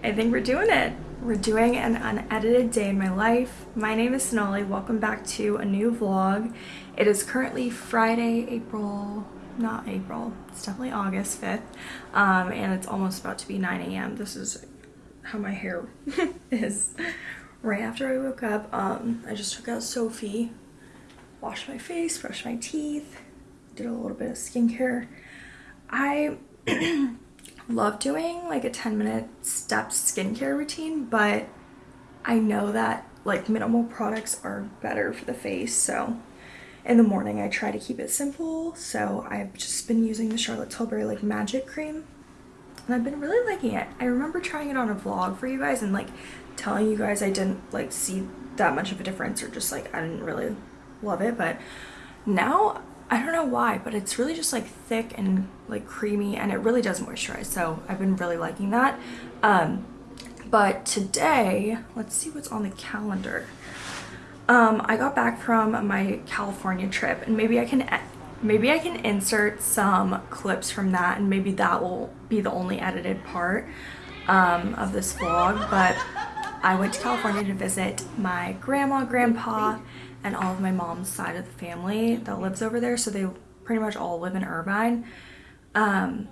I think we're doing it. We're doing an unedited day in my life. My name is Sonali. Welcome back to a new vlog. It is currently Friday, April, not April, it's definitely August 5th. Um, and it's almost about to be 9 a.m. This is how my hair is right after I woke up. Um, I just took out Sophie, washed my face, brushed my teeth, did a little bit of skincare. I love doing like a 10 minute step skincare routine, but I know that like minimal products are better for the face. So in the morning, I try to keep it simple. So I've just been using the Charlotte Tilbury like magic cream and I've been really liking it. I remember trying it on a vlog for you guys and like telling you guys I didn't like see that much of a difference or just like I didn't really love it. But now I don't know why, but it's really just like thick and like creamy and it really does moisturize. So I've been really liking that. Um, but today, let's see what's on the calendar. Um, I got back from my California trip and maybe I can maybe I can insert some clips from that and maybe that will be the only edited part um, of this vlog. But I went to California to visit my grandma, grandpa, and all of my mom's side of the family that lives over there. So they pretty much all live in Irvine. Um,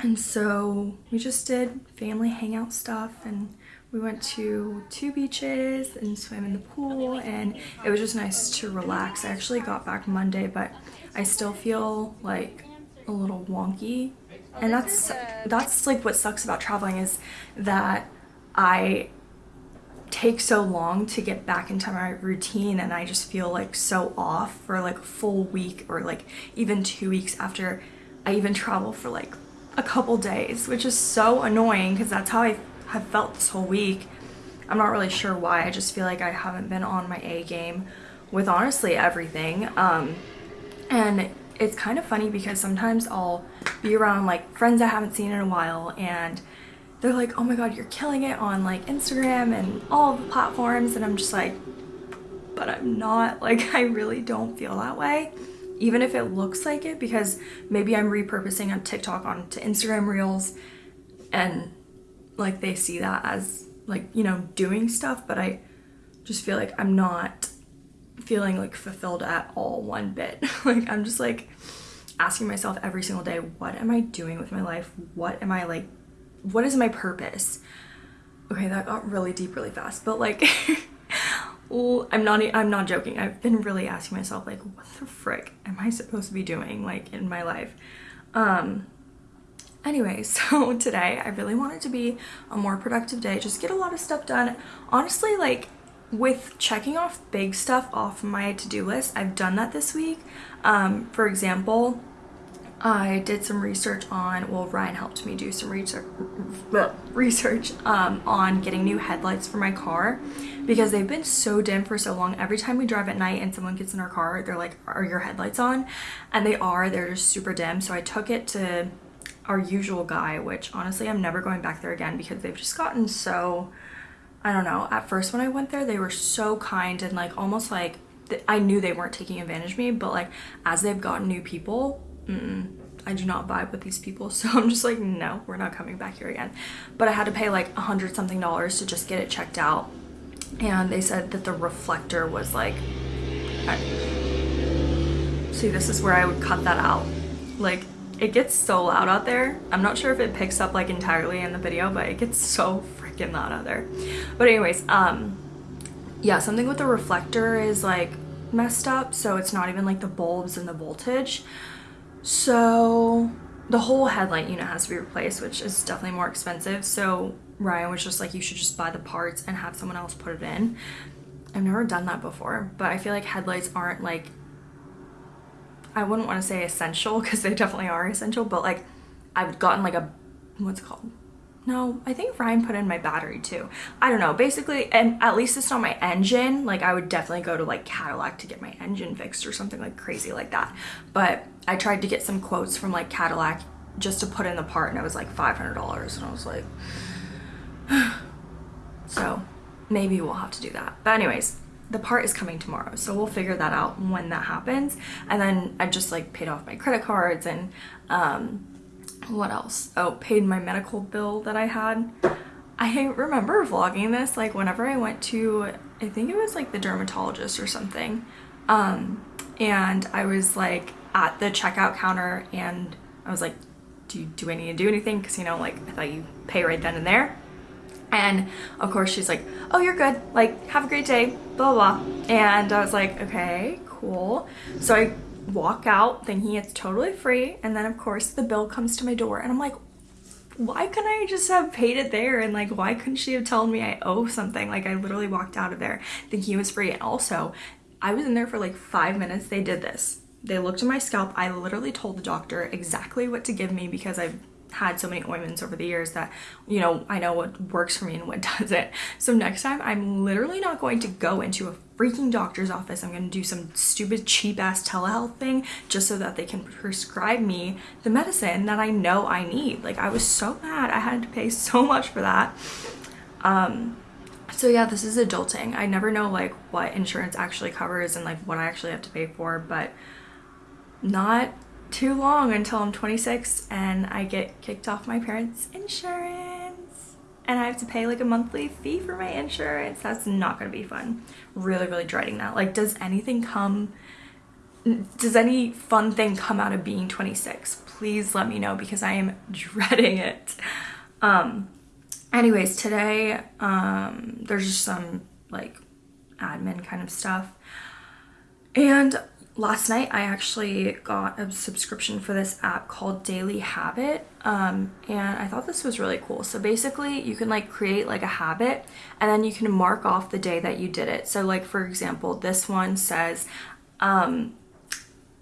and so we just did family hangout stuff and we went to two beaches and swam in the pool and it was just nice to relax. I actually got back Monday, but I still feel like a little wonky. And that's that's like what sucks about traveling is that I take so long to get back into my routine and I just feel like so off for like a full week or like even two weeks after I even travel for like a couple days which is so annoying because that's how I have felt this whole week. I'm not really sure why I just feel like I haven't been on my A game with honestly everything um and it's kind of funny because sometimes I'll be around like friends I haven't seen in a while and they're like, oh my god, you're killing it on like Instagram and all the platforms. And I'm just like, but I'm not. Like, I really don't feel that way. Even if it looks like it, because maybe I'm repurposing on TikTok onto Instagram Reels and like they see that as like, you know, doing stuff. But I just feel like I'm not feeling like fulfilled at all one bit. like, I'm just like asking myself every single day, what am I doing with my life? What am I like what is my purpose? Okay, that got really deep really fast, but like, I'm not, I'm not joking. I've been really asking myself like, what the frick am I supposed to be doing like in my life? Um, anyway, so today I really wanted to be a more productive day, just get a lot of stuff done. Honestly, like with checking off big stuff off my to-do list, I've done that this week. Um, for example, I did some research on, well, Ryan helped me do some research, research um, on getting new headlights for my car because they've been so dim for so long. Every time we drive at night and someone gets in our car, they're like, are your headlights on? And they are, they're just super dim. So I took it to our usual guy, which honestly, I'm never going back there again because they've just gotten so, I don't know. At first when I went there, they were so kind and like almost like I knew they weren't taking advantage of me, but like as they've gotten new people, mm I do not vibe with these people. So I'm just like, no, we're not coming back here again. But I had to pay like a hundred something dollars to just get it checked out. And they said that the reflector was like, I, see, this is where I would cut that out. Like it gets so loud out there. I'm not sure if it picks up like entirely in the video, but it gets so freaking loud out there. But anyways, um, yeah, something with the reflector is like messed up. So it's not even like the bulbs and the voltage. So the whole headlight unit has to be replaced, which is definitely more expensive. So Ryan was just like, you should just buy the parts and have someone else put it in. I've never done that before, but I feel like headlights aren't like, I wouldn't want to say essential because they definitely are essential, but like I've gotten like a, what's it called? No, I think Ryan put in my battery too. I don't know. Basically, and at least it's not my engine. Like I would definitely go to like Cadillac to get my engine fixed or something like crazy like that. But I tried to get some quotes from like Cadillac just to put in the part and it was like $500 and I was like, so maybe we'll have to do that. But anyways, the part is coming tomorrow so we'll figure that out when that happens and then I've just like paid off my credit cards and um, what else? Oh, paid my medical bill that I had. I remember vlogging this like whenever I went to, I think it was like the dermatologist or something. Um, and I was like at the checkout counter and I was like, do, you, do I need to do anything? Cause you know, like I thought you pay right then and there. And of course she's like, oh, you're good. Like, have a great day, blah, blah, blah. And I was like, okay, cool. So I walk out thinking it's totally free. And then of course the bill comes to my door and I'm like, why couldn't I just have paid it there? And like, why couldn't she have told me I owe something? Like I literally walked out of there thinking it was free. And also I was in there for like five minutes. They did this. They looked at my scalp. I literally told the doctor exactly what to give me because I've had so many ointments over the years that, you know, I know what works for me and what doesn't. So next time I'm literally not going to go into a freaking doctor's office. I'm to do some stupid cheap ass telehealth thing just so that they can prescribe me the medicine that I know I need. Like I was so mad I had to pay so much for that. Um, so yeah, this is adulting. I never know like what insurance actually covers and like what I actually have to pay for, but not too long until I'm 26 and I get kicked off my parents' insurance and I have to pay like a monthly fee for my insurance. That's not gonna be fun. Really, really dreading that. Like, does anything come, does any fun thing come out of being 26? Please let me know because I am dreading it. Um, anyways, today, um, there's just some like admin kind of stuff. And last night I actually got a subscription for this app called Daily Habit um, and I thought this was really cool. So basically you can like create like a habit and then you can mark off the day that you did it. So like for example this one says um,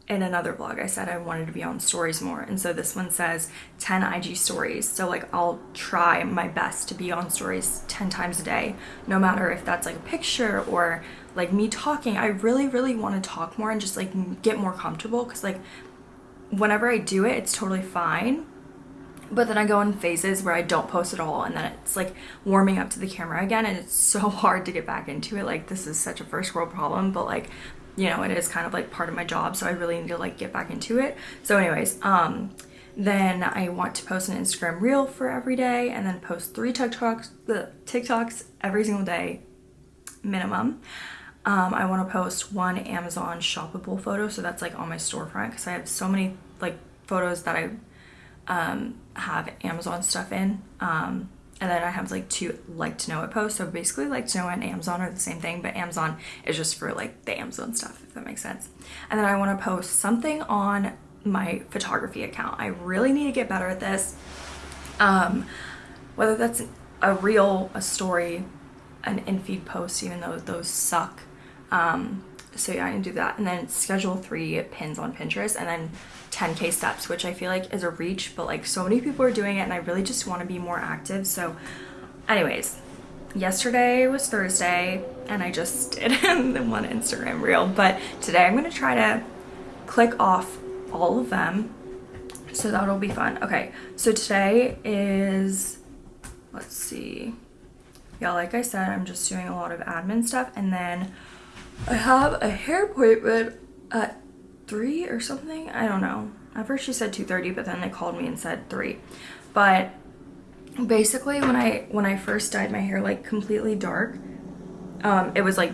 in another vlog I said I wanted to be on stories more and so this one says 10 IG stories so like I'll try my best to be on stories 10 times a day no matter if that's like a picture or like me talking I really really want to talk more and just like get more comfortable because like whenever I do it it's totally fine but then I go in phases where I don't post at all and then it's like warming up to the camera again and it's so hard to get back into it like this is such a first world problem but like you know, it is kind of like part of my job, so I really need to like get back into it. So anyways, um, then I want to post an Instagram reel for every day and then post three TikToks, the TikToks every single day minimum. Um, I want to post one Amazon shoppable photo, so that's like on my storefront because I have so many like photos that I um, have Amazon stuff in. Um, and then I have like two like to know it posts. So basically like to know and Amazon are the same thing, but Amazon is just for like the Amazon stuff, if that makes sense. And then I want to post something on my photography account. I really need to get better at this. Um, whether that's a reel, a story, an in-feed post, even though those suck. Um, so yeah, I can do that. And then schedule three pins on Pinterest and then 10k steps, which I feel like is a reach, but like so many people are doing it and I really just want to be more active. So anyways, yesterday was Thursday and I just did one Instagram reel, but today I'm going to try to click off all of them. So that'll be fun. Okay, so today is, let's see. Yeah, like I said, I'm just doing a lot of admin stuff and then I have a hair appointment at 3 or something. I don't know. At first she said 2.30, but then they called me and said 3. But basically when I when I first dyed my hair like completely dark, um, it was like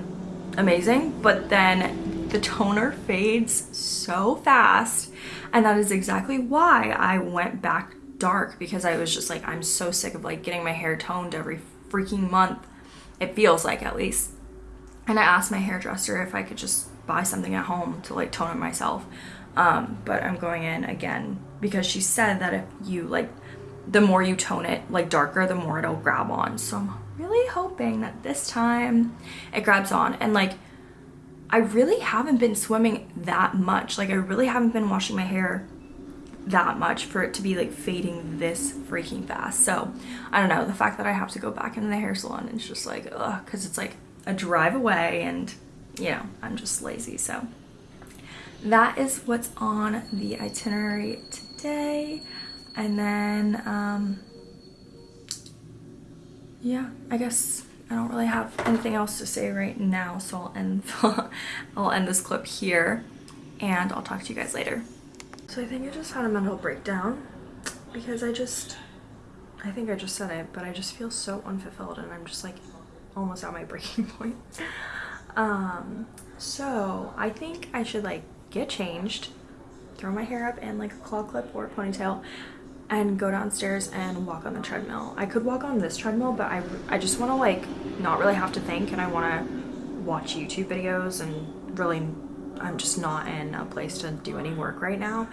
amazing. But then the toner fades so fast. And that is exactly why I went back dark because I was just like, I'm so sick of like getting my hair toned every freaking month. It feels like at least and I asked my hairdresser if I could just buy something at home to like tone it myself. Um, but I'm going in again because she said that if you like, the more you tone it like darker, the more it'll grab on. So I'm really hoping that this time it grabs on and like, I really haven't been swimming that much. Like I really haven't been washing my hair that much for it to be like fading this freaking fast. So I don't know, the fact that I have to go back into the hair salon is just like, ugh, cause it's like a drive away and you know, I'm just lazy. So that is what's on the itinerary today. And then, um, yeah, I guess I don't really have anything else to say right now. So I'll end, I'll end this clip here and I'll talk to you guys later. So I think I just had a mental breakdown because I just I think I just said it, but I just feel so unfulfilled and I'm just like almost at my breaking point. Um, so I think I should like get changed, throw my hair up in like a claw clip or ponytail and go downstairs and walk on the treadmill. I could walk on this treadmill, but I, I just want to like not really have to think and I want to watch YouTube videos and really I'm just not in a place to do any work right now.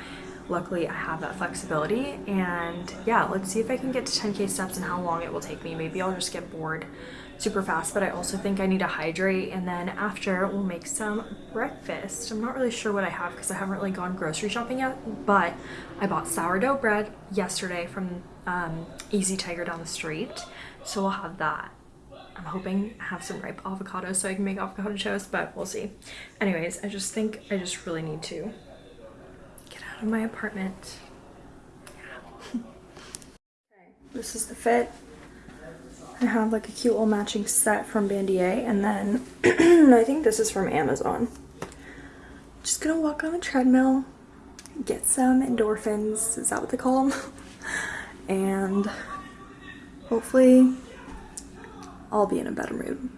Luckily, I have that flexibility and yeah, let's see if I can get to 10k steps and how long it will take me. Maybe I'll just get bored super fast, but I also think I need to hydrate and then after we'll make some breakfast. I'm not really sure what I have because I haven't really gone grocery shopping yet, but I bought sourdough bread yesterday from um, Easy Tiger down the street. So we'll have that. I'm hoping I have some ripe avocados so I can make avocado toast, but we'll see. Anyways, I just think I just really need to get out of my apartment. Yeah. okay, this is the fit. I have like a cute little matching set from Bandier and then I think this is from Amazon. Just gonna walk on the treadmill, get some endorphins, is that what they call them? and hopefully I'll be in a better mood.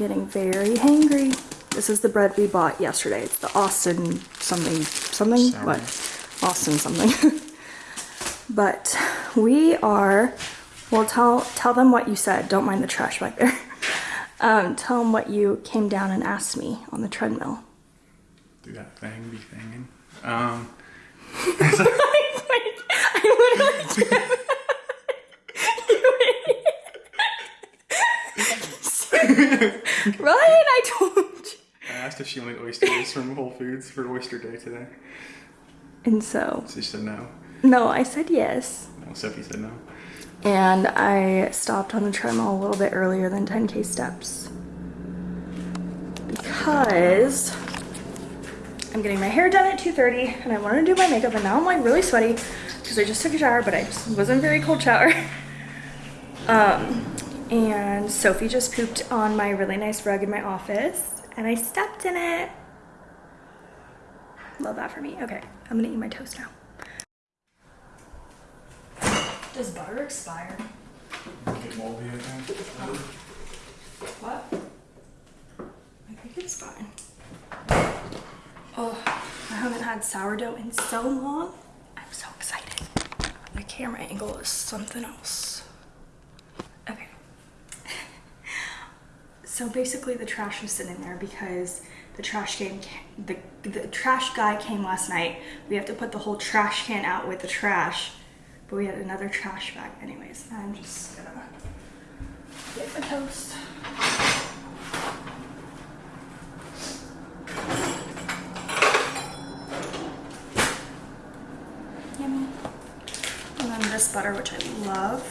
Getting very hangry. This is the bread we bought yesterday. It's the Austin something, something, Sorry. what? Austin something. but we are, well, tell, tell them what you said. Don't mind the trash back there. Um, tell them what you came down and asked me on the treadmill. Do that thing, be thinging. Um, I literally Ryan, I told you. I asked if she wanted oysters from Whole Foods for Oyster Day today. And so? So she said no. No, I said yes. No, Sophie said no. And I stopped on the treadmill a little bit earlier than 10k steps. Because I'm getting my hair done at 2.30 and I wanted to do my makeup and now I'm like really sweaty because I just took a shower but I just wasn't very cold shower. um, and Sophie just pooped on my really nice rug in my office and I stepped in it. Love that for me. Okay, I'm gonna eat my toast now. Does butter expire? Get moldy, I think. Oh. What? I think it's fine. Oh, I haven't had sourdough in so long. I'm so excited. The camera angle is something else. So basically the trash was sitting there because the trash can the, the trash guy came last night. We have to put the whole trash can out with the trash, but we had another trash bag anyways. I'm just gonna get the toast. Yummy. And then this butter, which I love.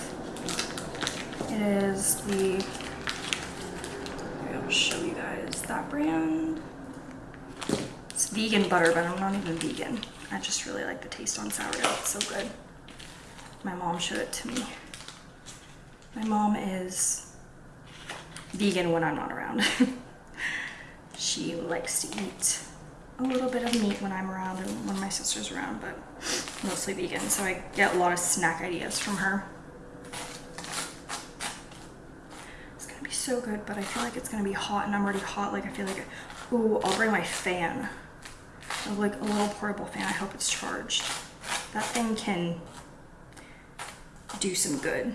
It is the show you guys that brand. It's vegan butter, but I'm not even vegan. I just really like the taste on sourdough. It's so good. My mom showed it to me. My mom is vegan when I'm not around. she likes to eat a little bit of meat when I'm around and when my sister's around, but mostly vegan. So I get a lot of snack ideas from her. So good, but I feel like it's gonna be hot and I'm already hot. Like I feel like, ooh, I'll bring my fan. like a little portable fan. I hope it's charged. That thing can do some good.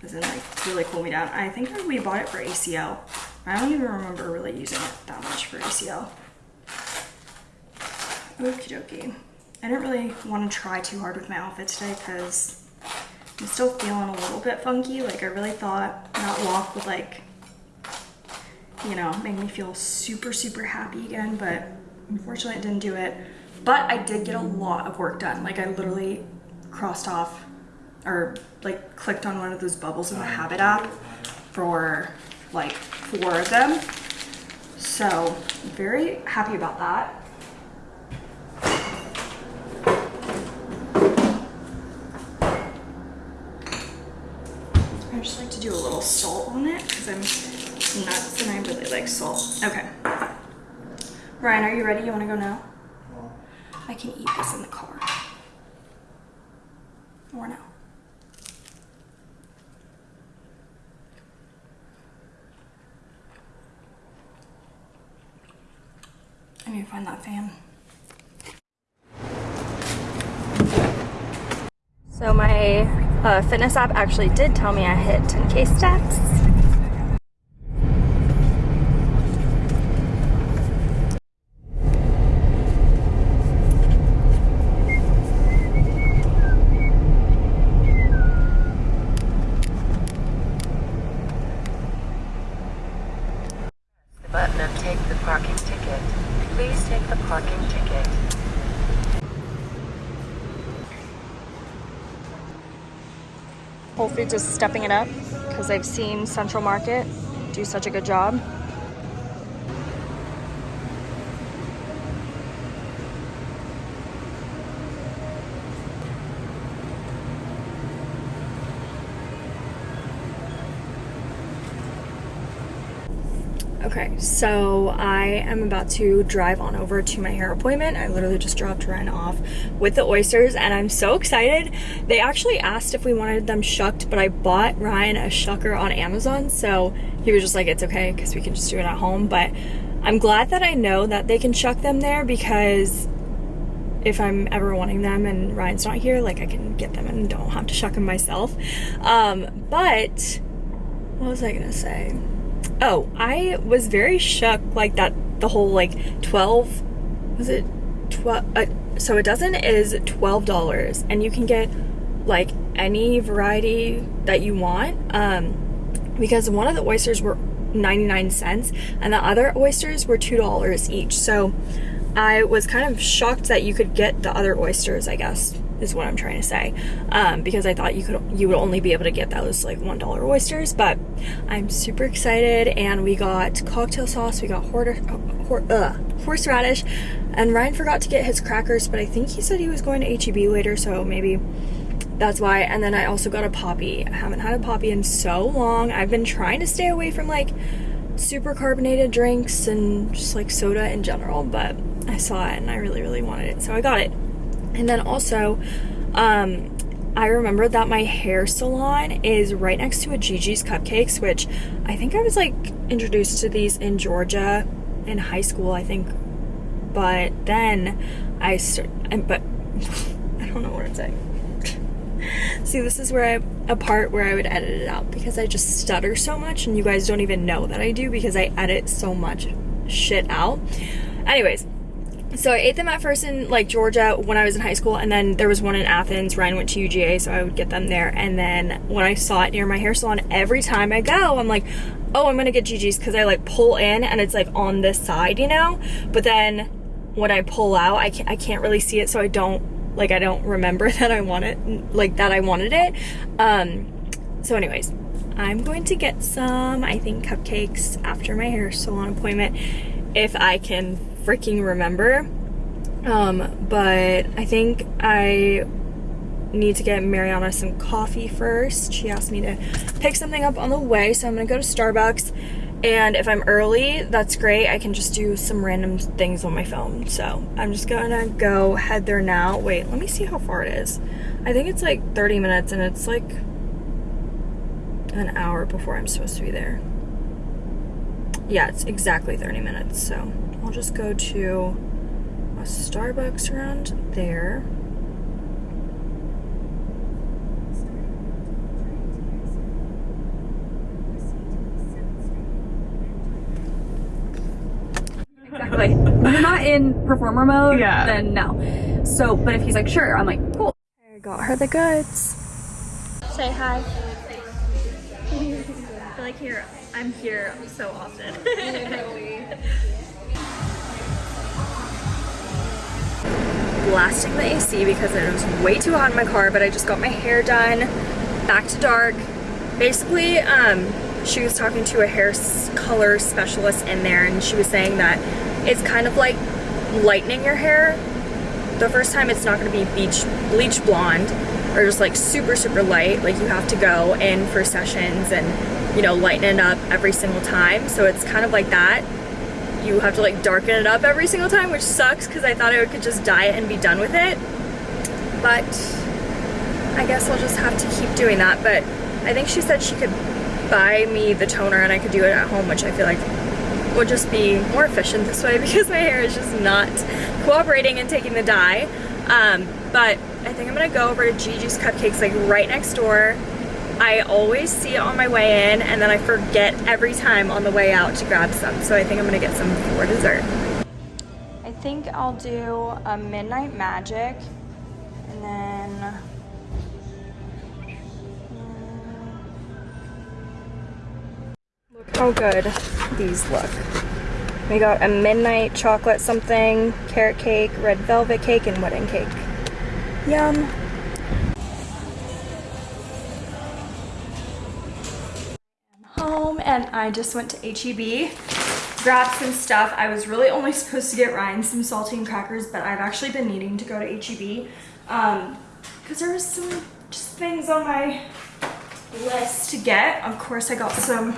Doesn't like really cool me down. I think we bought it for ACL. I don't even remember really using it that much for ACL. Okie dokie. I didn't really want to try too hard with my outfit today because I'm still feeling a little bit funky. Like I really thought that walk would like, you know, make me feel super, super happy again, but unfortunately it didn't do it. But I did get a lot of work done. Like I literally crossed off or like clicked on one of those bubbles in the Habit app for like four of them. So very happy about that. I just like to do a little salt on it because I'm nuts and I really like salt. Okay. Ryan, are you ready? You want to go now? I can eat this in the car. Or no. I need to find that fan. So my uh, fitness app actually did tell me I hit 10k steps. the button and take the parking ticket. Please take the parking ticket. Whole Foods is stepping it up because I've seen Central Market do such a good job. Okay, so I am about to drive on over to my hair appointment. I literally just dropped Ryan off with the oysters and I'm so excited. They actually asked if we wanted them shucked, but I bought Ryan a shucker on Amazon, so he was just like, it's okay because we can just do it at home. But I'm glad that I know that they can shuck them there because if I'm ever wanting them and Ryan's not here, like I can get them and don't have to shuck them myself. Um, but what was I gonna say? Oh, I was very shook like that the whole like 12 was it 12 uh, so a dozen is $12 and you can get like any variety that you want um because one of the oysters were 99 cents and the other oysters were $2 each. So I was kind of shocked that you could get the other oysters, I guess is what I'm trying to say. Um, because I thought you could you would only be able to get those like one dollar oysters, but I'm super excited and we got cocktail sauce, we got hor- hor- uh, horseradish, and Ryan forgot to get his crackers, but I think he said he was going to HEB later, so maybe that's why. And then I also got a Poppi. I haven't had a Poppi in so long. I've been trying to stay away from like super carbonated drinks and just like soda in general, but I saw it and I really, really wanted it, so I got it. And then also, um, I remember that my hair salon is right next to a Gigi's Cupcakes, which I think I was like introduced to these in Georgia in high school, I think. But then I started, but I don't know what I'm saying. See, this is where I, a part where I would edit it out because I just stutter so much and you guys don't even know that I do because I edit so much shit out. Anyways, so I ate them at first in like Georgia when I was in high school, and then there was one in Athens. Ryan went to UGA, so I would get them there. And then when I saw it near my hair salon, every time I go, I'm like, oh, I'm gonna get Gigi's because I like pull in and it's like on this side, you know. But then when I pull out, I can't I can't really see it, so I don't like I don't remember that I want it like that I wanted it. Um, so anyways, I'm going to get some I think cupcakes after my hair salon appointment if I can freaking remember. Um, but I think I need to get Mariana some coffee first. She asked me to pick something up on the way, so I'm gonna go to Starbucks. And if I'm early, that's great. I can just do some random things on my phone. So I'm just gonna go head there now. Wait, let me see how far it is. I think it's like 30 minutes and it's like an hour before I'm supposed to be there. Yeah, it's exactly 30 minutes, so I'll just go to a Starbucks around there. Exactly. when you're not in performer mode, Yeah. then no. So, but if he's like, sure, I'm like, cool. I got her the goods. Say hi. I feel like here, I'm here so often. Blasting the AC because it was way too hot in my car, but I just got my hair done, back to dark. Basically, um, she was talking to a hair color specialist in there and she was saying that it's kind of like lightening your hair the first time it's not going to be beach bleach blonde or just like super, super light. Like you have to go in for sessions and, you know, lighten it up every single time. So it's kind of like that. You have to like darken it up every single time, which sucks because I thought I could just dye it and be done with it. But I guess I'll just have to keep doing that. But I think she said she could buy me the toner and I could do it at home, which I feel like would just be more efficient this way because my hair is just not cooperating and taking the dye. Um, but I think I'm gonna go over to Gigi's Cupcakes like right next door. I always see it on my way in and then I forget every time on the way out to grab some. So I think I'm gonna get some for dessert. I think I'll do a Midnight Magic and then Look how good these look. We got a midnight chocolate something, carrot cake, red velvet cake, and wedding cake. Yum. Home and I just went to HEB, grabbed some stuff. I was really only supposed to get Ryan some saltine crackers, but I've actually been needing to go to HEB um, because there was some just things on my list to get. Of course, I got some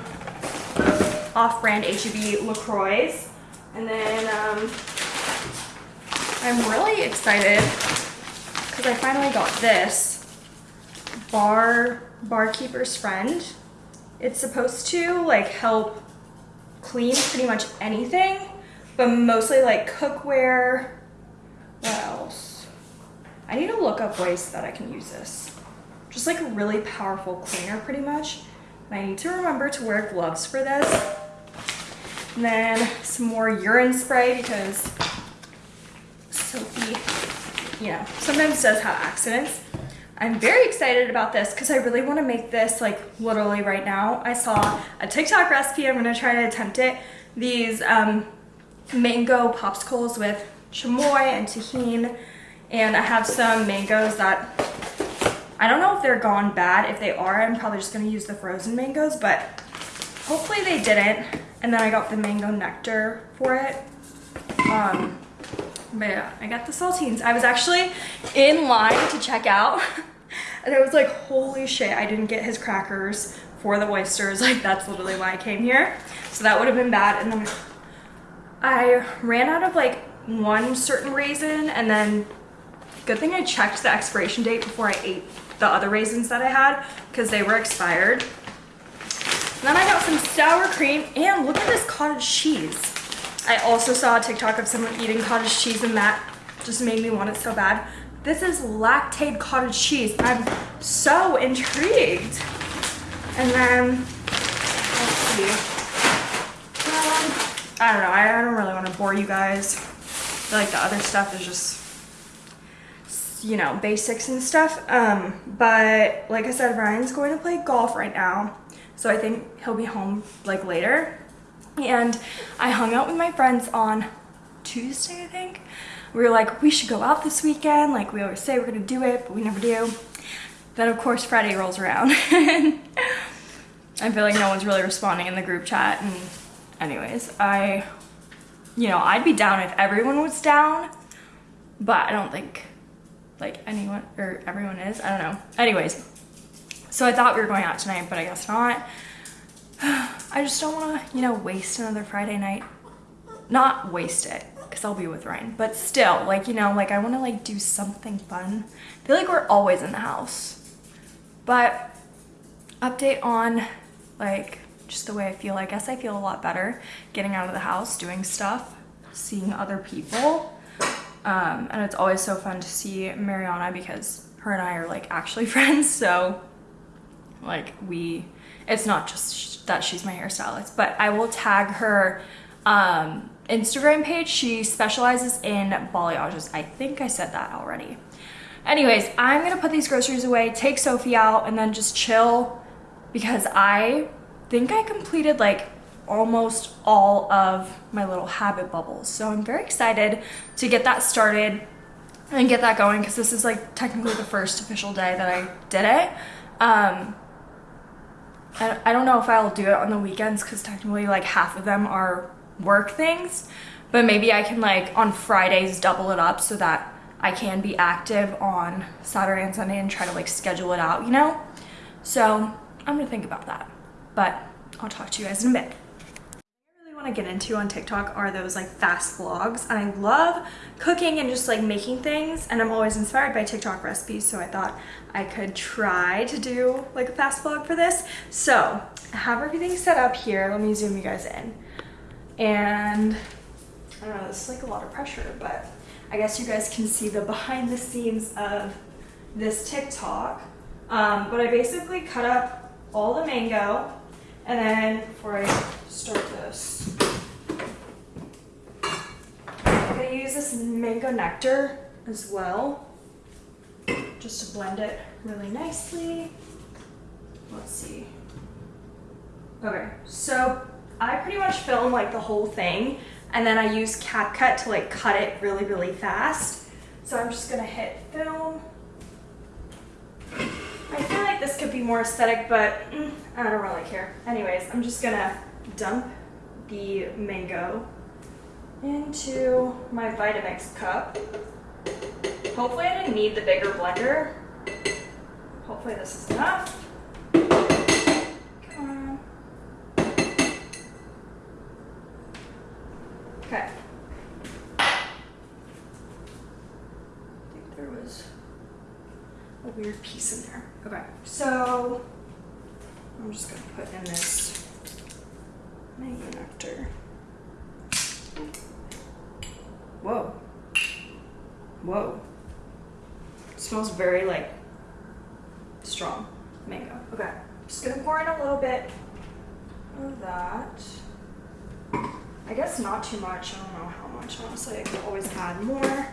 off-brand HEB LaCroix. And then um, I'm really excited because I finally got this Bar Barkeeper's Friend. It's supposed to like help clean pretty much anything, but mostly like cookware. What else? I need to look up ways that I can use this. Just like a really powerful cleaner pretty much. And I need to remember to wear gloves for this. And then some more urine spray because Sophie, you know, sometimes does have accidents. I'm very excited about this because I really want to make this like literally right now. I saw a TikTok recipe. I'm going to try to attempt it. These um, mango popsicles with chamoy and tahini. And I have some mangoes that I don't know if they're gone bad. If they are, I'm probably just going to use the frozen mangoes, but hopefully they didn't. And then I got the mango nectar for it. Um, but yeah, I got the saltines. I was actually in line to check out. and I was like, holy shit, I didn't get his crackers for the oysters. Like, that's literally why I came here. So that would have been bad. And then I ran out of like one certain raisin. And then good thing I checked the expiration date before I ate the other raisins that I had because they were expired. Then I got some sour cream and look at this cottage cheese. I also saw a TikTok of someone eating cottage cheese and that just made me want it so bad. This is Lactaid cottage cheese. I'm so intrigued. And then, let's see. Um, I don't know, I, I don't really want to bore you guys. I feel like the other stuff is just you know, basics and stuff. Um, but like I said, Ryan's going to play golf right now. So I think he'll be home like later. And I hung out with my friends on Tuesday, I think. We were like, we should go out this weekend. Like we always say we're gonna do it, but we never do. Then of course Friday rolls around. I feel like no one's really responding in the group chat. And anyways, I, you know, I'd be down if everyone was down, but I don't think like anyone or everyone is. I don't know. Anyways, so I thought we were going out tonight, but I guess not. I just don't want to, you know, waste another Friday night. Not waste it, because I'll be with Ryan. But still, like, you know, like I want to like do something fun. I feel like we're always in the house. But update on like just the way I feel. I guess I feel a lot better getting out of the house, doing stuff, seeing other people. Um, and it's always so fun to see Mariana because her and I are like actually friends. So like we, it's not just that she's my hairstylist, but I will tag her um, Instagram page. She specializes in balayages. I think I said that already. Anyways, I'm gonna put these groceries away, take Sophie out, and then just chill because I think I completed like almost all of my little habit bubbles. So I'm very excited to get that started and get that going because this is like technically the first official day that I did it. Um, I, I don't know if I'll do it on the weekends because technically like half of them are work things, but maybe I can like on Fridays double it up so that I can be active on Saturday and Sunday and try to like schedule it out, you know? So I'm gonna think about that. But I'll talk to you guys in a bit. Want to get into on TikTok are those like fast vlogs. And I love cooking and just like making things. And I'm always inspired by TikTok recipes. So I thought I could try to do like a fast vlog for this. So I have everything set up here. Let me zoom you guys in. And I don't know, this is like a lot of pressure, but I guess you guys can see the behind the scenes of this TikTok. Um, but I basically cut up all the mango and then before I start this, I'm gonna use this mango nectar as well, just to blend it really nicely. Let's see. Okay, so I pretty much film like the whole thing and then I use CapCut to like cut it really, really fast. So I'm just gonna hit film. I feel like this could be more aesthetic, but mm, I don't really care. Anyways, I'm just gonna dump the mango into my Vitamix cup. Hopefully I didn't need the bigger blender. Hopefully this is enough. Come on. Okay. I think there was a weird piece in there. Okay, so I'm just gonna put in this mango nectar. Whoa. Whoa. It smells very like strong mango. Okay, just gonna pour in a little bit of that. I guess not too much. I don't know how much. Honestly, I could always add more.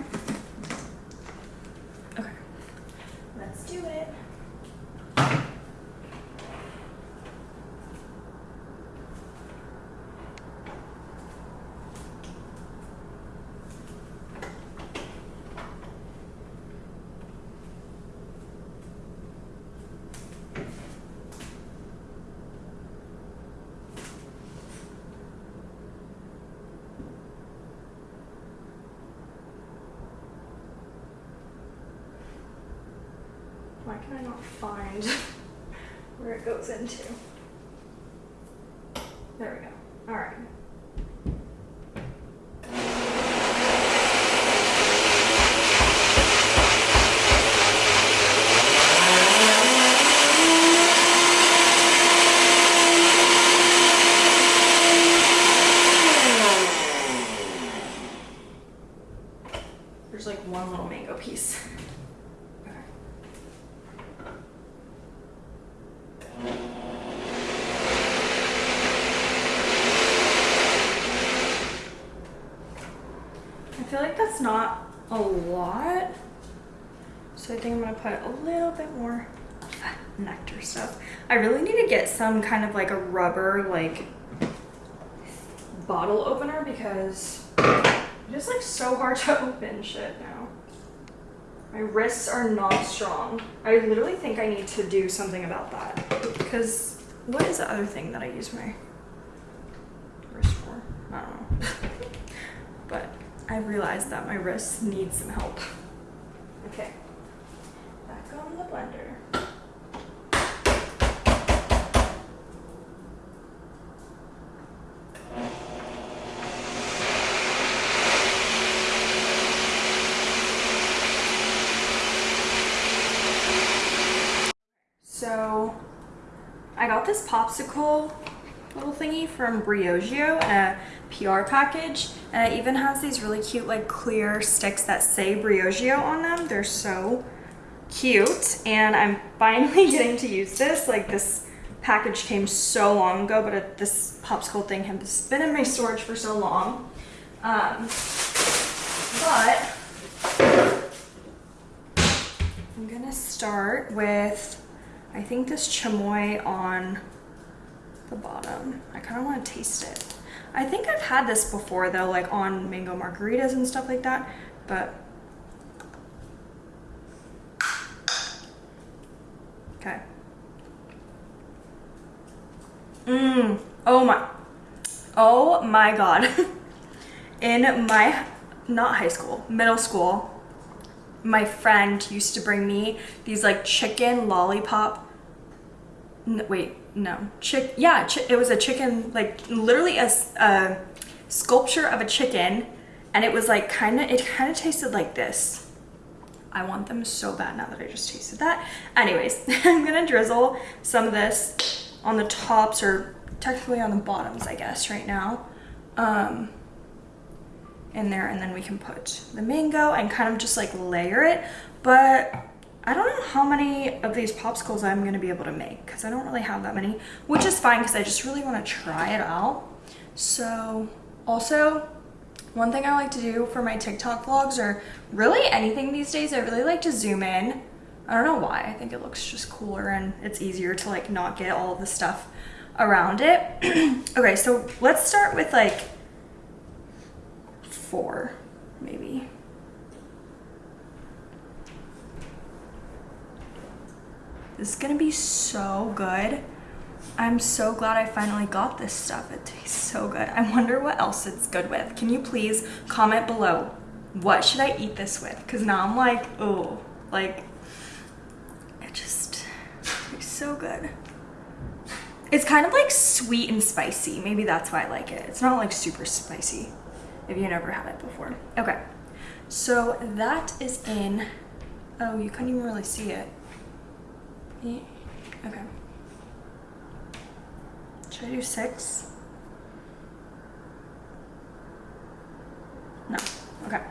Okay, let's do it. Why can I not find where it goes into? There we go. All right. There's like one little mango piece. Okay. I feel like that's not a lot. So I think I'm gonna put a little bit more nectar stuff. I really need to get some kind of like a rubber like bottle opener because it's like so hard to open shit now. My wrists are not strong. I literally think I need to do something about that. Because what is the other thing that I use my wrist for? I don't know. but I realized that my wrists need some help. Okay. The blender. So I got this popsicle little thingy from Briogeo in a PR package and it even has these really cute like clear sticks that say Briogeo on them. They're so cute and I'm finally getting to use this. Like this package came so long ago but it, this popsicle thing has been in my storage for so long. Um, but I'm gonna start with I think this chamoy on the bottom. I kind of want to taste it. I think I've had this before though, like on mango margaritas and stuff like that, but okay. Mmm. Oh my. Oh my god. In my, not high school, middle school, my friend used to bring me these like chicken lollipop. Wait, no, chick. Yeah, it was a chicken, like literally a sculpture of a chicken, and it was like kind of. It kind of tasted like this. I want them so bad now that I just tasted that. Anyways, I'm gonna drizzle some of this on the tops or technically on the bottoms, I guess, right now. Um, in there and then we can put the mango and kind of just like layer it. But I don't know how many of these popsicles I'm gonna be able to make because I don't really have that many, which is fine because I just really wanna try it out. So also, one thing I like to do for my TikTok vlogs or really anything these days, I really like to zoom in. I don't know why. I think it looks just cooler and it's easier to like not get all the stuff around it. okay, so let's start with like four, maybe. This is gonna be so good. I'm so glad I finally got this stuff. It tastes so good. I wonder what else it's good with. Can you please comment below? What should I eat this with? Because now I'm like, oh, like, it just tastes so good. It's kind of like sweet and spicy. Maybe that's why I like it. It's not like super spicy if you never had it before. Okay, so that is in, oh, you couldn't even really see it. Eh, okay. Should I do six? No, okay.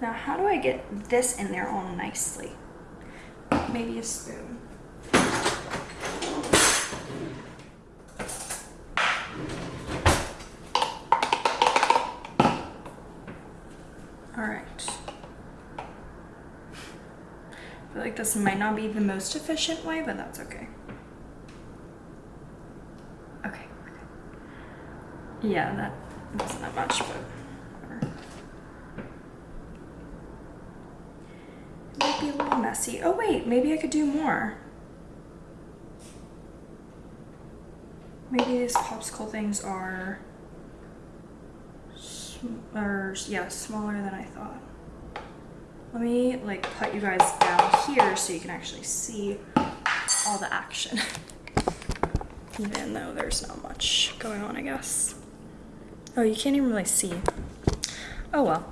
Now, how do I get this in there all nicely? Maybe a spoon. All right. I feel like this might not be the most efficient way, but that's okay. Okay. okay. Yeah, that wasn't that much, but whatever. It might be a little messy. Oh wait, maybe I could do more. Maybe these popsicle things are, or yeah, smaller than I thought. Let me like put you guys down here so you can actually see all the action. Even though there's not much going on, I guess. Oh, you can't even really see. Oh well.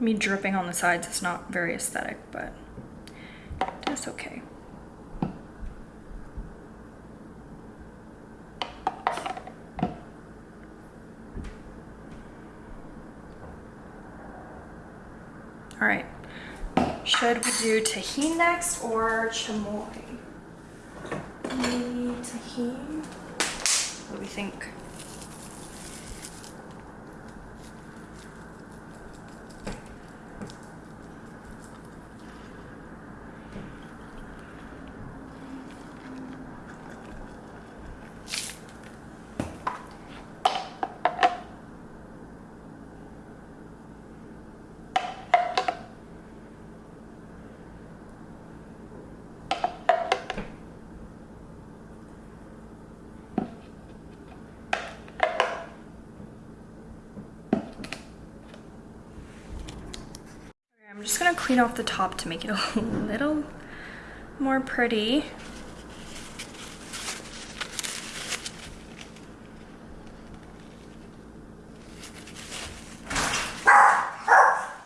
Me dripping on the sides is not very aesthetic, but that's okay. All right. Should we do Tajín next or chamoy? Maybe Tajín? What do we think? I'm just gonna clean off the top to make it a little more pretty.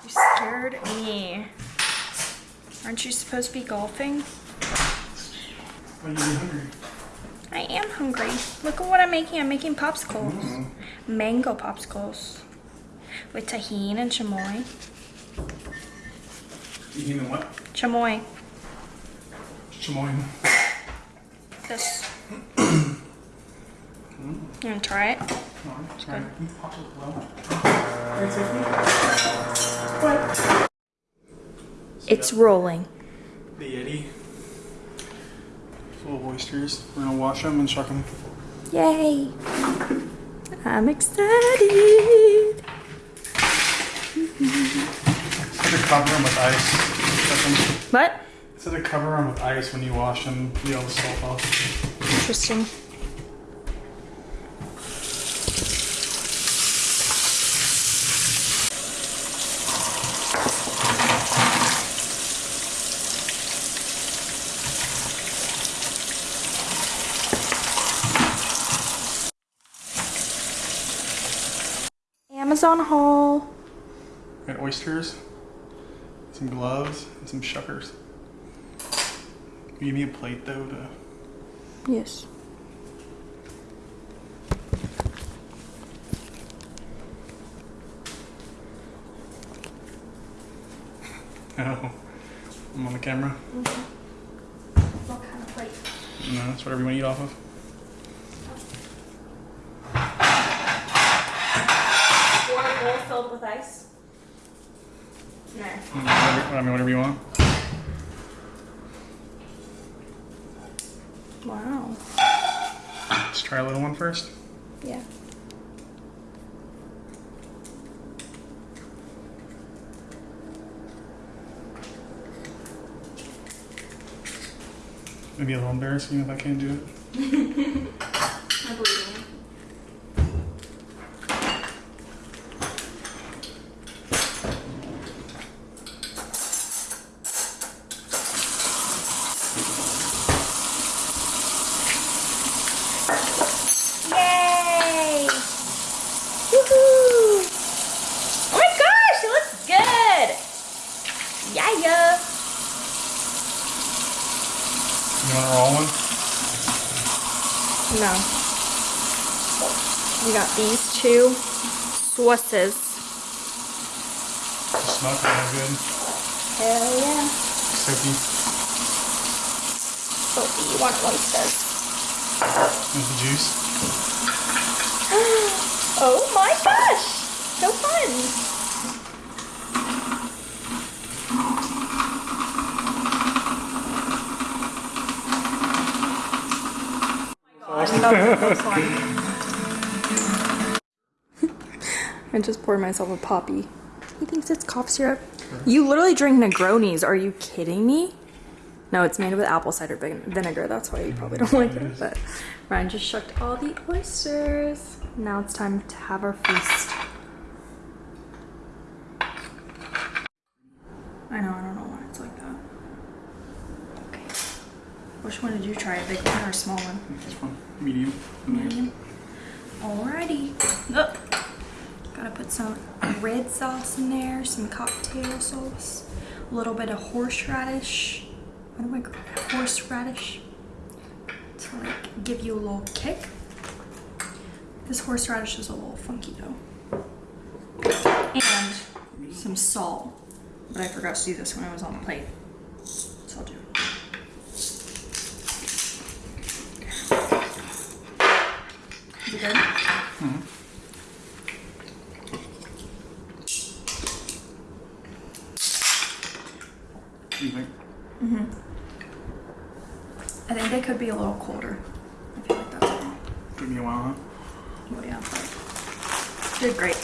You scared me. Aren't you supposed to be golfing? Are you hungry? I am hungry. Look at what I'm making. I'm making popsicles. Mm-hmm. Mango popsicles. With Tajín and chamoy. You know what? Chamoy. Chamoy. This. You try it? Alright, try it. You pop it well. It's rolling. The Yeti. Full of oysters. We're gonna wash them and chuck them. Yay! I'm excited. Just cover them with ice. What? So to cover them with ice when you wash them, you all the salt off. Interesting. Amazon haul. And oysters, some gloves, and some shuckers. You give me a plate though to. Yes. Oh, I'm on the camera. Mm-hmm. What kind of plate? No, that's whatever you want to eat off of. Or a bowl filled with ice? No. Whatever, I mean, whatever you want. Wow. Let's try a little one first. Yeah. Maybe a little embarrassing if I can't do it. I believe in you. Yay! Woohoo! Oh my gosh, it looks good! Yeah, yeah. You want to roll one? No. We got these two sauces. Myself a Poppi. He thinks it's cough syrup. You literally drink Negronis. Are you kidding me? No, it's made with apple cider vinegar. That's why you probably don't like it. But Ryan just shucked all the oysters. Now it's time to have our feast. I know, I don't know why it's like that. Okay. Which one did you try? A big one or a small one? This one, medium. Medium. Alrighty. Ugh. Gotta put some red sauce in there, some cocktail sauce, a little bit of horseradish. What do I call it? Horseradish. To like give you a little kick. This horseradish is a little funky though. And some salt. But I forgot to do this when I was on the plate. So I'll do it. Is it good? What do you think? I think they could be a little colder. I feel like that's wrong. Took me a while, huh? Well, yeah, but did great.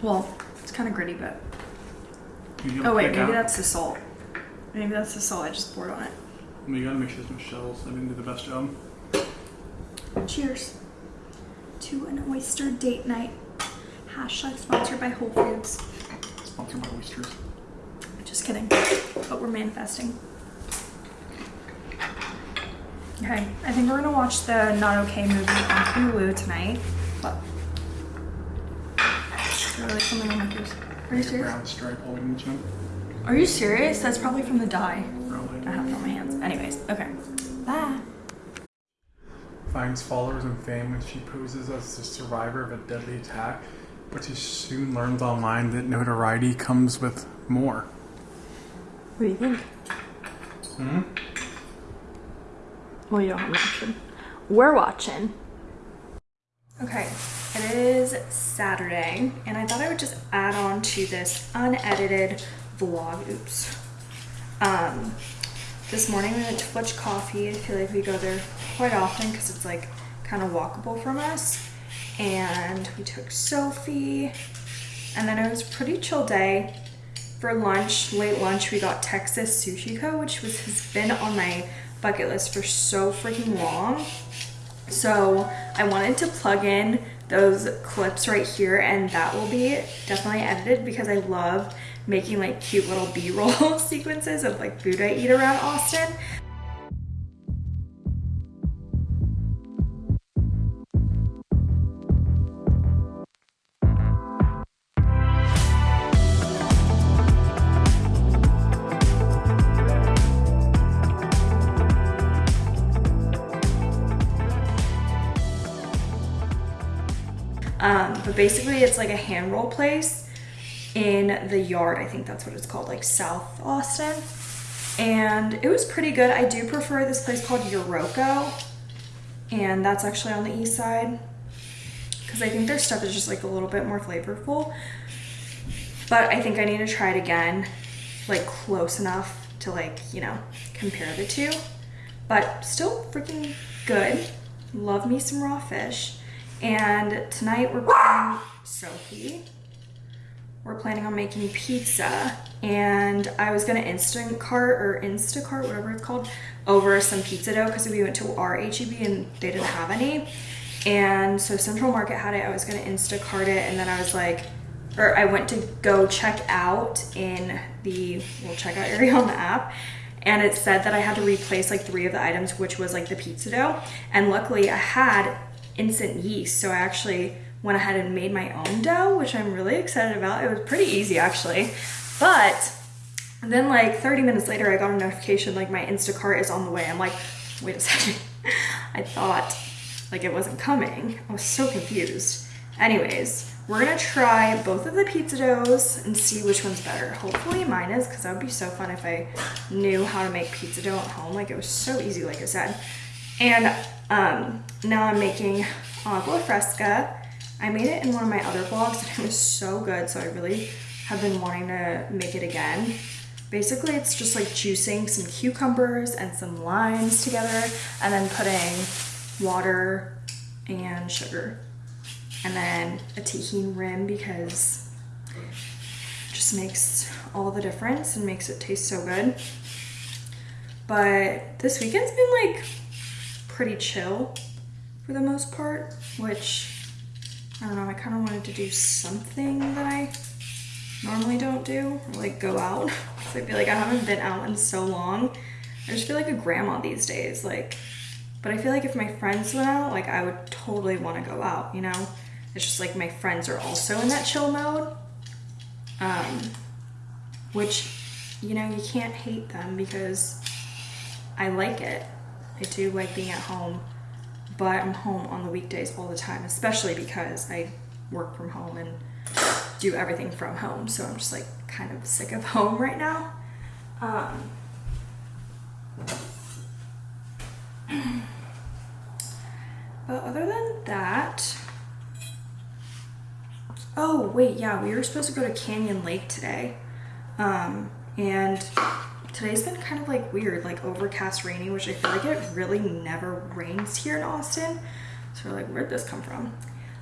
Well, it's kind of gritty, but You oh wait, quick maybe out. that's the salt. Maybe that's the salt I just poured on it. Well, you gotta make sure there's no shells. I didn't do the best job. Cheers to an oyster date night. Hashtag sponsored by Whole Foods. Sponsored by oysters. Just kidding, but we're manifesting. Okay, I think we're gonna watch the Not Okay movie on Hulu tonight. What? Really something on my face? Are you serious? Brown stripe in each. Are you serious? That's probably from the dye. Probably. I have it on my hands. Anyways, okay. Bye. Finds followers and fame when she poses as the survivor of a deadly attack, but she soon learns online that notoriety comes with more. What do you think? Hmm? Well, you don't have an option. We're watching. Okay, it is Saturday, and I thought I would just add on to this unedited vlog. Oops. Um, this morning we went to Flitch Coffee. I feel like we go there quite often because it's like kind of walkable from us. And we took Sophie, and then it was pretty chill day. for lunch, late lunch, we got Texas Sushi Co., which was, has been on my bucket list for so freaking long. So I wanted to plug in those clips right here and that will be definitely edited because I love making like cute little b-roll sequences of like food I eat around Austin. Basically it's like a hand roll place in the yard. I think that's what it's called, like South Austin. And it was pretty good. I do prefer this place called Yoroko. And that's actually on the east side. Because I think their stuff is just like a little bit more flavorful. But I think I need to try it again, like close enough to like, you know, compare the two. But still freaking good. Love me some raw fish. And tonight we're planning, Sophie, we're planning on making pizza. And I was gonna Instacart or Instacart, whatever it's called, over some pizza dough because we went to our HEB and they didn't have any. And so Central Market had it, I was gonna Instacart it and then I was like, or I went to go check out in the little checkout area on the app and it said that I had to replace like three of the items, which was like the pizza dough. And luckily I had instant yeast. So I actually went ahead and made my own dough, which I'm really excited about. It was pretty easy actually. But then like 30 minutes later, I got a notification like my Instacart is on the way. I'm like, wait a second. I thought like it wasn't coming. I was so confused. Anyways, we're gonna try both of the pizza doughs and see which one's better. Hopefully mine is, because that would be so fun if I knew how to make pizza dough at home. Like it was so easy, like I said. And um, now I'm making oh, agua fresca. I made it in one of my other vlogs and it was so good. So I really have been wanting to make it again. Basically, it's just like juicing some cucumbers and some limes together and then putting water and sugar. And then a Tajín rim because it just makes all the difference and makes it taste so good. But this weekend's been like pretty chill for the most part, which I don't know, I kind of wanted to do something that I normally don't do, or like go out. I feel like I haven't been out in so long. I just feel like a grandma these days, like, but I feel like if my friends went out, like I would totally want to go out, you know? It's just like my friends are also in that chill mode, um, which, you know, you can't hate them because I like it. I do like being at home, but I'm home on the weekdays all the time, especially because I work from home and do everything from home. So I'm just like kind of sick of home right now. Um, but other than that, oh wait, yeah, we were supposed to go to Canyon Lake today. Um, and today's been kind of like weird, like overcast rainy, which I feel like it really never rains here in Austin. So we're like, where'd this come from?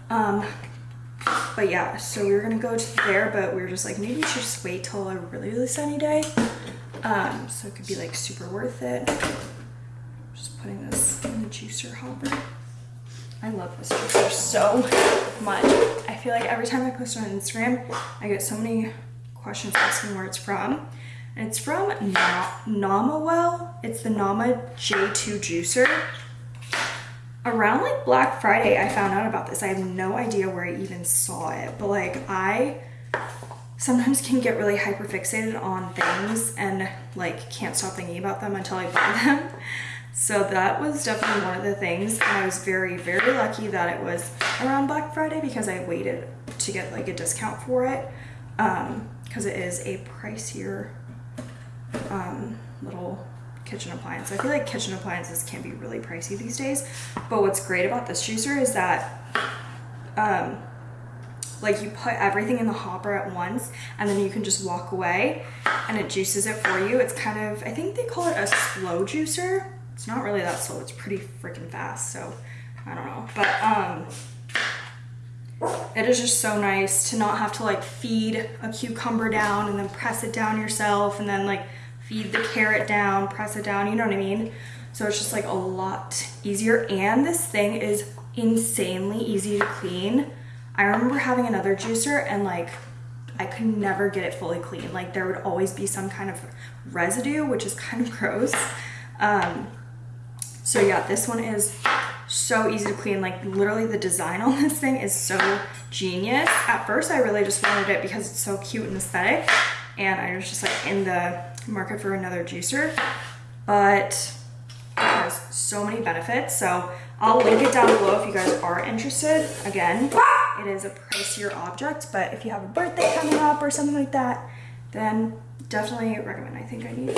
Um, but yeah, so we were gonna go to there, but we were just like, maybe we should just wait till a really, really sunny day. Um, so it could be like super worth it. Just putting this in the juicer hopper. I love this juicer so much. I feel like every time I post on Instagram, I get so many questions asking where it's from. It's from Na Namawell. It's the Nama J2 juicer. Around like Black Friday, I found out about this. I have no idea where I even saw it, but like I sometimes can get really hyper fixated on things and like can't stop thinking about them until I buy them. So that was definitely one of the things. And I was very, very lucky that it was around Black Friday because I waited to get like a discount for it. Um, because it is a pricier um, little kitchen appliance. I feel like kitchen appliances can be really pricey these days, but what's great about this juicer is that um, like you put everything in the hopper at once and then you can just walk away and it juices it for you. It's kind of, I think they call it a slow juicer. It's not really that slow, it's pretty freaking fast, so I don't know. But um, it is just so nice to not have to like feed a cucumber down and then press it down yourself and then like feed the carrot down, press it down, you know what I mean? So it's just like a lot easier. And this thing is insanely easy to clean. I remember having another juicer and like I could never get it fully clean. Like there would always be some kind of residue, which is kind of gross. Um, so yeah, this one is so easy to clean. Like literally the design on this thing is so genius. At first I really just wanted it because it's so cute and aesthetic. And I was just like in the market for another juicer. But it has so many benefits. So I'll link it down below if you guys are interested. Again, it is a pricier object, but if you have a birthday coming up or something like that, then definitely recommend. I think I need,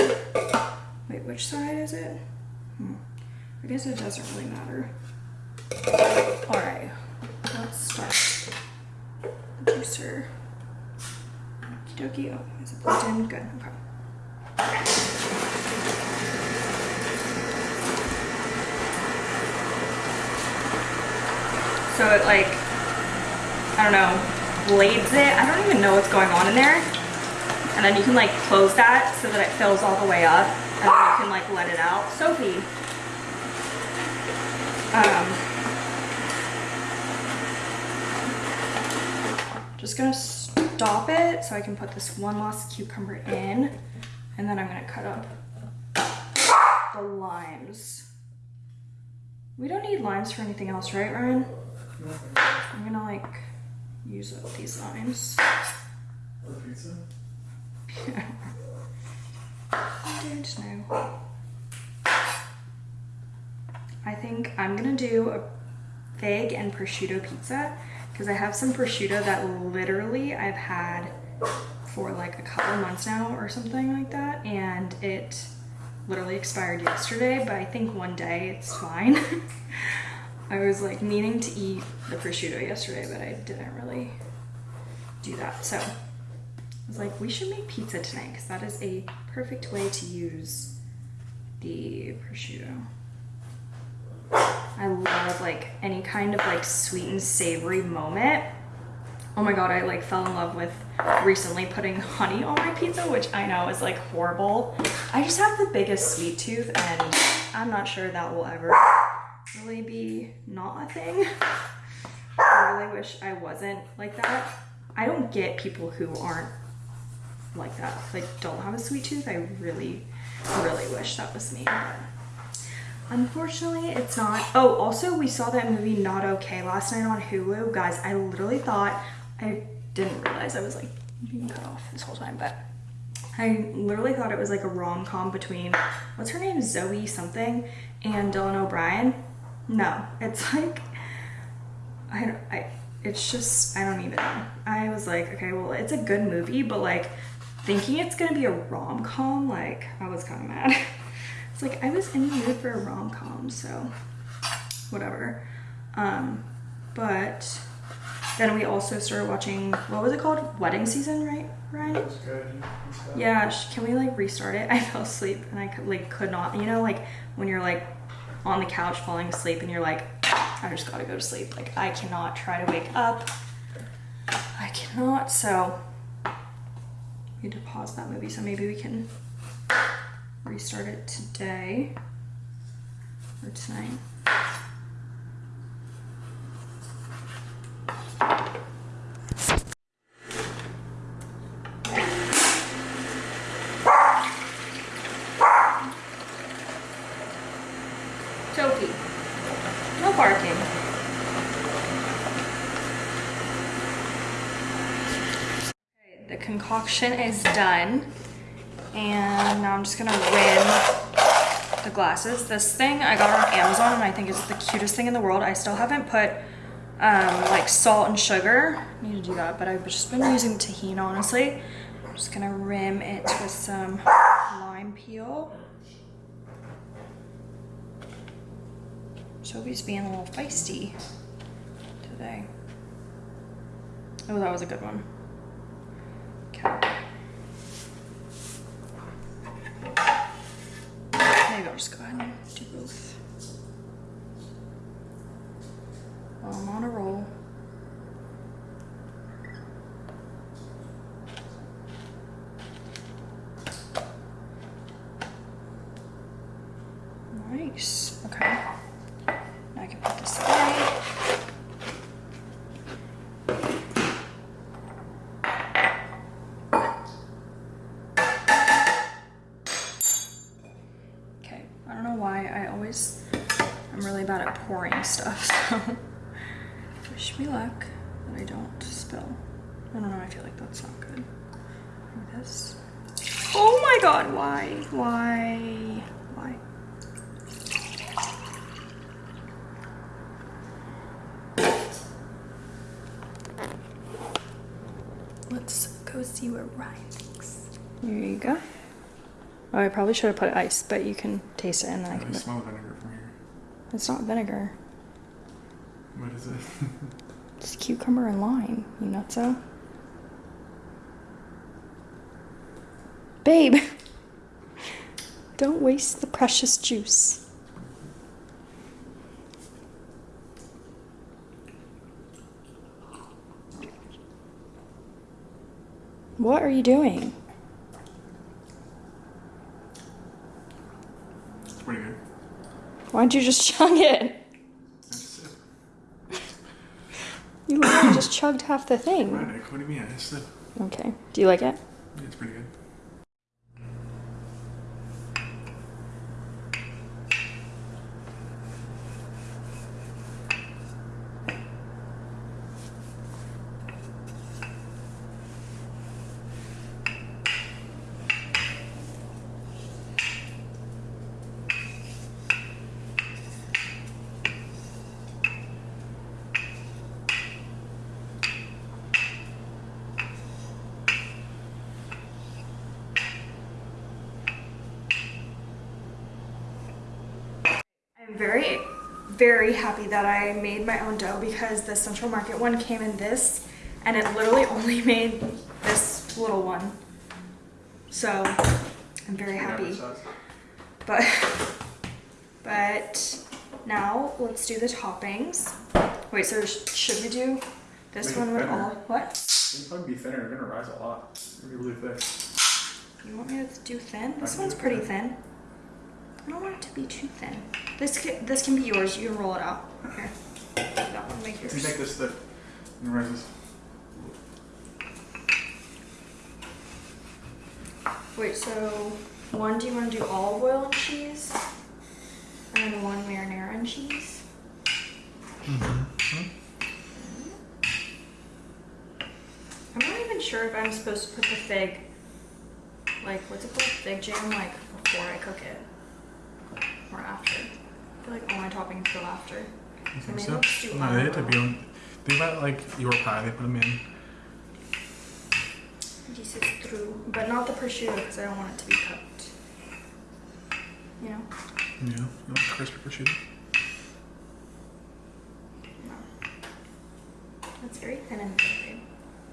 wait, which side is it? Hmm. I guess it doesn't really matter. All right, let's start. The juicer. Okie dokie. Oh, is it plugged in? Good. Okay. So it like, I don't know, blades it. I don't even know what's going on in there. And then you can like close that so that it fills all the way up. And then you can like let it out. Sophie. Um, just gonna stop it so I can put this one last cucumber in. And then I'm gonna cut up the limes. We don't need limes for anything else, right, Ryan? I'm gonna like use up these limes. Or pizza? Yeah. I don't know. I think I'm gonna do a fig and prosciutto pizza because I have some prosciutto that literally I've had for like a couple months now or something like that and it literally expired yesterday but I think one day it's fine. I was like meaning to eat the prosciutto yesterday but I didn't really do that so I was like, we should make pizza tonight because that is a perfect way to use the prosciutto. I love like any kind of like sweet and savory moment. Oh my god, I like fell in love with recently putting honey on my pizza, which I know is like horrible. I just have the biggest sweet tooth and I'm not sure that will ever really be not a thing. I really wish I wasn't like that. I don't get people who aren't like that, like don't have a sweet tooth. I really, really wish that was me. But unfortunately, it's not. Oh, also, we saw that movie Not Okay last night on Hulu. Guys, I literally thought, I didn't realize I was like being cut off this whole time, but I literally thought it was like a rom com between, what's her name? Zoe something and Dylan O'Brien. No, it's like, I don't, I, it's just, I don't even know. I was like, okay, well, it's a good movie, but like thinking it's gonna be a rom com, like, I was kind of mad. it's like, I was in the mood for a rom com, so whatever. Um, but then we also started watching, what was it called? Wedding season, right, Ryan? Yeah, can we like restart it? I fell asleep and I could like could not. You know, like when you're like on the couch falling asleep and you're like, I just gotta go to sleep. Like I cannot try to wake up. I cannot. So we need to pause that movie. So maybe we can restart it today or tonight. Toki, no barking. The concoction is done. And now I'm just gonna rim the glasses. This thing I got on Amazon and I think is the cutest thing in the world. I still haven't put um, like salt and sugar. I need to do that, but I've just been using Tajín honestly. I'm just gonna rim it with some lime peel. Sophie's being a little feisty today. Oh, that was a good one. Okay. Maybe I'll just go ahead and do both. While I'm on a roll. my stuff, so wish me luck that I don't spill. I don't know, I feel like that's not good. Like this. Oh my god, why? Why? Why? Let's go see where Ryan thinks. There you go. Oh, I probably should have put ice, but you can taste it and then I I can. smell vinegar from here. It's not vinegar. What is it? It's cucumber and lime. You nutso. Babe, don't waste the precious juice. What are you doing? it's pretty good. Why don't you just chug it? That's it. You literally just chugged half the thing. Right, what do you mean? I said Okay. Do you like it? yeah, it's pretty good. I'm very, very happy that I made my own dough because the Central Market one came in this and it literally only made this little one. So I'm very happy. But, but now let's do the toppings. Wait, so should we do this Make one with all, what? It'll probably be thinner. You're gonna rise a lot. It's gonna be really thick. You want me to do thin? This one's pretty thin. thin. I don't want it to be too thin. This can, this can be yours. You can roll it out. Here. That one, make yours. you make this thick, and rise this. Wait, so one, do you want to do olive oil and cheese? And then one marinara and cheese? Mm-hmm. I'm not even sure if I'm supposed to put the fig, like, what's it called? Fig jam, like, before I cook it. Or after. I feel like all my toppings go after. You think so? do No, they have to be on. Think about like your pie. They put them in. This is true. But not the prosciutto because I don't want it to be cooked. You know? Yeah, you like crispy prosciutto. No. That's very thin and thin.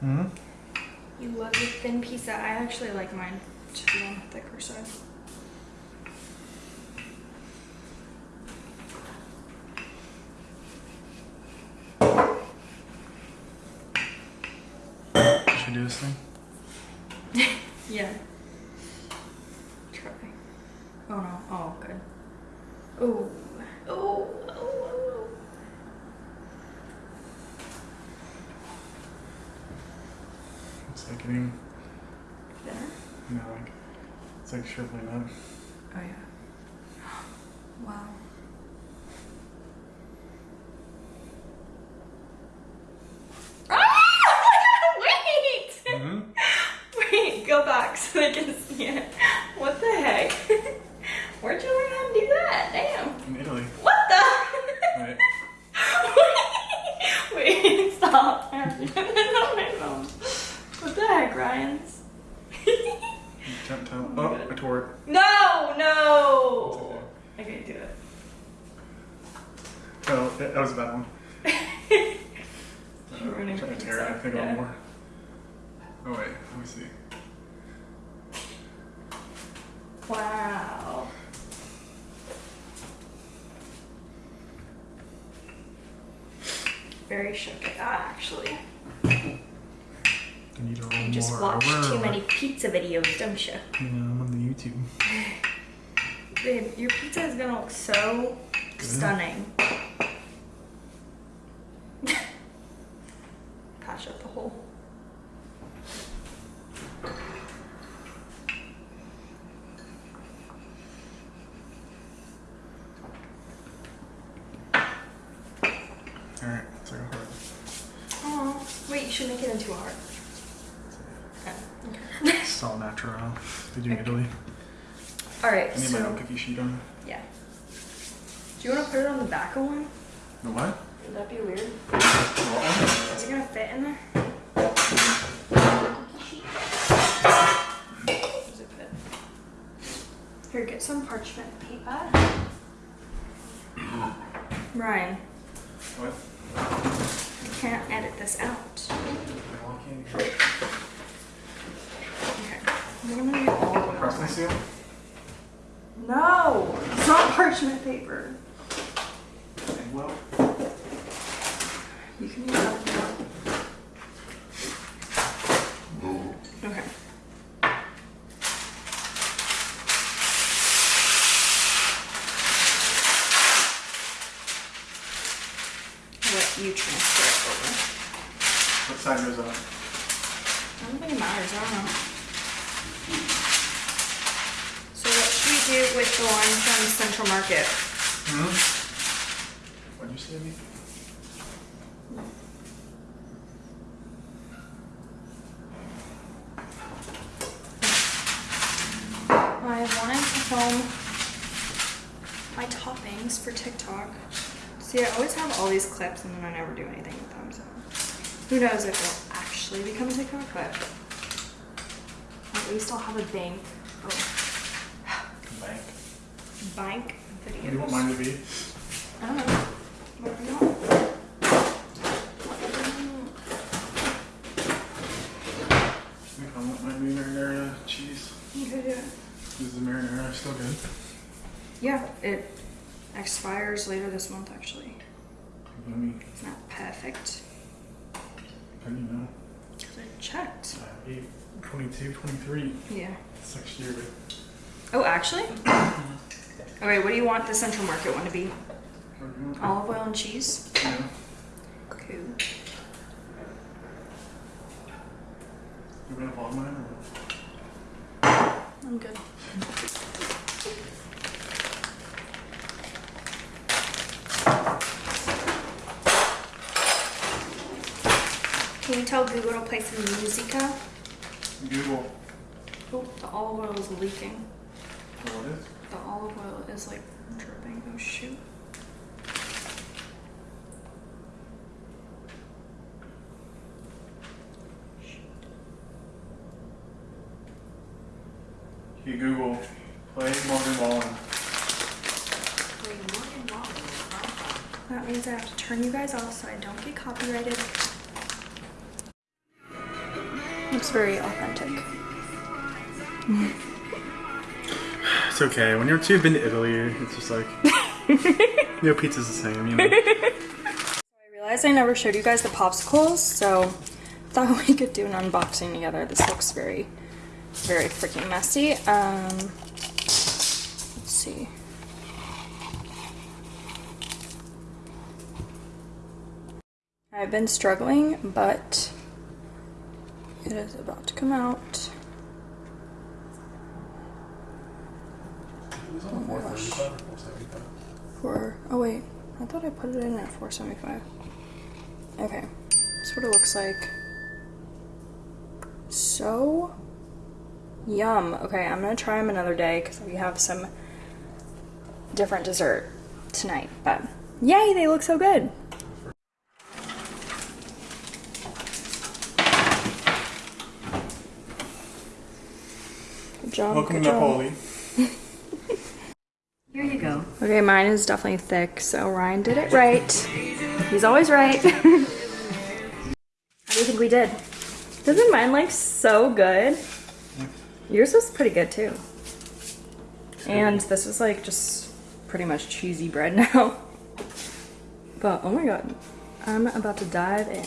Mm-hmm. You love your thin pizza. I actually like mine to be on the thicker side. Should do this thing? Yeah. Try. Oh no. Oh, good. Oh. Oh. Oh. oh. It's like getting, Thinner? know, like it's like shriveling up. Oh yeah. Wow. Ah! Wait! Mm-hmm. Wait, go back so they can see it. What the heck? Where'd you learn how to do that? Damn. In Italy. What the? Right. Wait, wait, stop. I do my phone. What the heck, Ryan's? Tap, tap. Oh Oh, I tore it. no, no. okay. Okay, do it. Oh, that was a bad one. You're Uh, I'm trying to tear it. I think Yeah. one more. Oh wait, let me see. Wow. Very shook at that actually. You need to You just more watch too many pizza videos, don't you? Yeah, I'm on the YouTube. Babe, your pizza is gonna look so Good. stunning. Patch up the hole. Alright, second heart. Oh, wait, you should make it into a heart. It's all natural. Did you Italy? All right, I need my own so cookie sheet on. yeah. Do you want to put it on the back of one? The what? Would that be weird? The Is it gonna fit in there? Does it fit? Here, get some parchment paper. Ryan, What? you can't edit this out. Okay. I'm gonna get all of Press and it. seal? No! It's not parchment paper. Well, You can use that. if you want. Okay. I'll let you transfer it over. what side goes up? I don't think it matters, I don't know. So what should we do with the one from Central Market? Hmm? What'd you say, me? I wanted to film my toppings for TikTok. See, I always have all these clips and then I never do anything with them, so who knows if it'll actually become a TikTok, but at least I'll have a bank of Bank. bank What do you want mine to be? I don't know. Whatever you want. I think I want my marinara cheese. You could do it. Is the marinara still good? Yeah, it expires later this month actually. Let me, It's not perfect. how do you know? Because I checked. Uh, 8, 22, 23. Yeah. Six year. Oh, actually? Okay, what do you want the Central Market one to be? What do you want? Olive oil and cheese? Yeah. Cool. You gonna vlog mine or what? I'm good. Can you tell Google to play some musica? Google. Oh, the olive oil is leaking. Oh, what is? The olive oil is like dripping. Oh shoot. Hey Google, play Morgan Wallen. That means I have to turn you guys off so I don't get copyrighted. Looks very authentic. It's okay. When you're too been to Italy, it's just like no pizza's the same, you know. I realized I never showed you guys the popsicles, so thought we could do an unboxing together. This looks very, very freaking messy. Um, let's see. I've been struggling, but it is about to come out. It was on 435 or 475. For oh wait, I thought I put it in at 475. Okay, that's what it looks like. So yum. Okay, I'm gonna try them another day because we have some different dessert tonight. But yay, they look so good. Job. Welcome to job. Napoli. Here you go. Okay, mine is definitely thick, so Ryan did it right. He's always right. How do you think we did? Doesn't mine look so good? Yours was pretty good too. And this is like just pretty much cheesy bread now. But oh my god, I'm about to dive in.